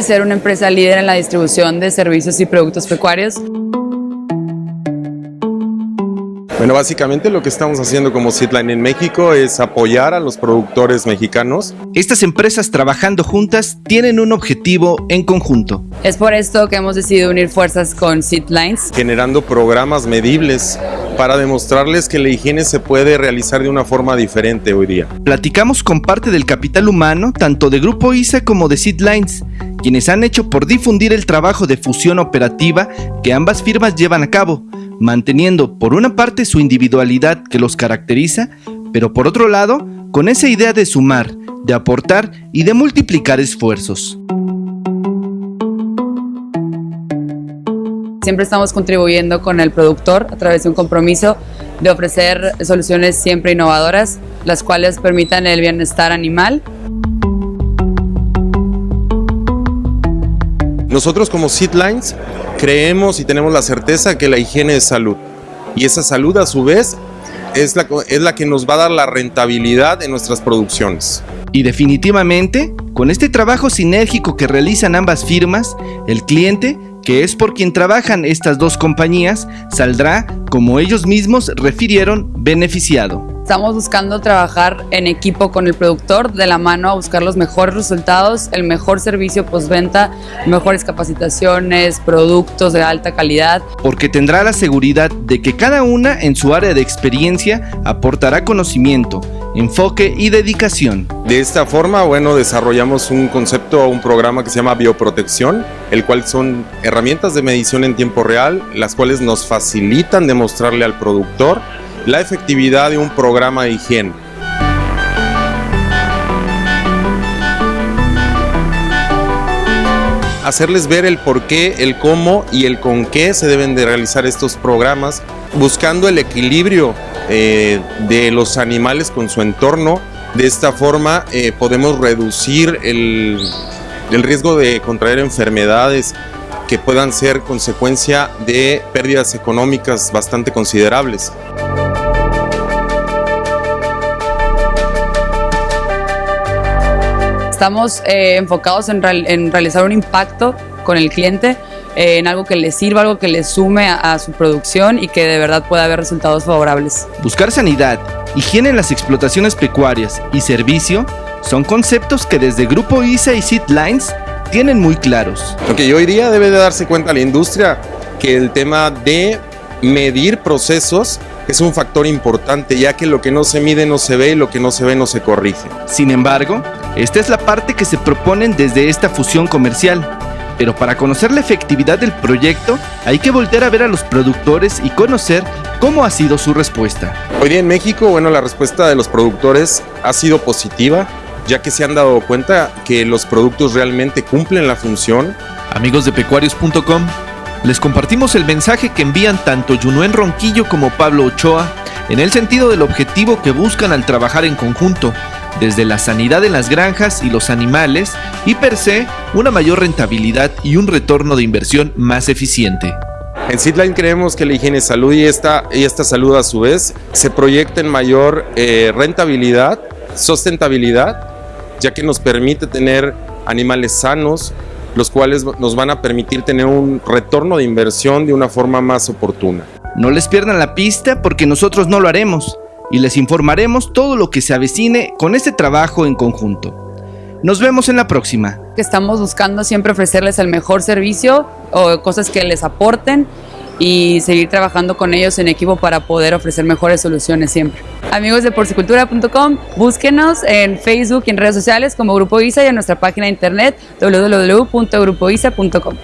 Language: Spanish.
Ser una empresa líder en la distribución de servicios y productos pecuarios. Bueno, básicamente lo que estamos haciendo como Seedline en México es apoyar a los productores mexicanos. Estas empresas trabajando juntas tienen un objetivo en conjunto. Es por esto que hemos decidido unir fuerzas con Seedlines. Generando programas medibles para demostrarles que la higiene se puede realizar de una forma diferente hoy día. Platicamos con parte del capital humano, tanto de Grupo ISA como de Seedlines, quienes han hecho por difundir el trabajo de fusión operativa que ambas firmas llevan a cabo manteniendo por una parte su individualidad que los caracteriza, pero por otro lado, con esa idea de sumar, de aportar y de multiplicar esfuerzos. Siempre estamos contribuyendo con el productor a través de un compromiso de ofrecer soluciones siempre innovadoras, las cuales permitan el bienestar animal. Nosotros como Seedlines creemos y tenemos la certeza que la higiene es salud. Y esa salud a su vez es la, es la que nos va a dar la rentabilidad en nuestras producciones. Y definitivamente, con este trabajo sinérgico que realizan ambas firmas, el cliente, que es por quien trabajan estas dos compañías, saldrá, como ellos mismos refirieron, beneficiado. Estamos buscando trabajar en equipo con el productor, de la mano a buscar los mejores resultados, el mejor servicio postventa, mejores capacitaciones, productos de alta calidad. Porque tendrá la seguridad de que cada una en su área de experiencia aportará conocimiento, enfoque y dedicación. De esta forma, bueno, desarrollamos un concepto, un programa que se llama bioprotección, el cual son herramientas de medición en tiempo real, las cuales nos facilitan demostrarle al productor la efectividad de un programa de higiene. Hacerles ver el por qué, el cómo y el con qué se deben de realizar estos programas, buscando el equilibrio eh, de los animales con su entorno. De esta forma eh, podemos reducir el, el riesgo de contraer enfermedades que puedan ser consecuencia de pérdidas económicas bastante considerables. Estamos eh, enfocados en, realizar un impacto con el cliente, eh, en algo que le sirva, algo que le sume a, su producción y que de verdad pueda haber resultados favorables. Buscar sanidad, higiene en las explotaciones pecuarias y servicio son conceptos que desde Grupo ISA y Seedlines tienen muy claros. que hoy día debe de darse cuenta la industria que el tema de medir procesos es un factor importante, ya que lo que no se mide no se ve y lo que no se ve no se corrige. Sin embargo, esta es la parte que se proponen desde esta fusión comercial. Pero para conocer la efectividad del proyecto, hay que voltear a ver a los productores y conocer cómo ha sido su respuesta. Hoy día en México, bueno, la respuesta de los productores ha sido positiva, ya que se han dado cuenta que los productos realmente cumplen la función. Amigos de pecuarios.com, les compartimos el mensaje que envían tanto Junuen Ronquillo como Pablo Ochoa en el sentido del objetivo que buscan al trabajar en conjunto, desde la sanidad en las granjas y los animales y per se una mayor rentabilidad y un retorno de inversión más eficiente. En Seedline creemos que la higiene salud y esta, y esta salud a su vez se proyecta en mayor eh, rentabilidad, sustentabilidad, ya que nos permite tener animales sanos, los cuales nos van a permitir tener un retorno de inversión de una forma más oportuna. No les pierdan la pista porque nosotros no lo haremos y les informaremos todo lo que se avecine con este trabajo en conjunto. Nos vemos en la próxima. Estamos buscando siempre ofrecerles el mejor servicio o cosas que les aporten y seguir trabajando con ellos en equipo para poder ofrecer mejores soluciones siempre. Amigos de porcicultura.com, búsquenos en Facebook y en redes sociales como Grupo ISA y en nuestra página de internet www.grupoisa.com.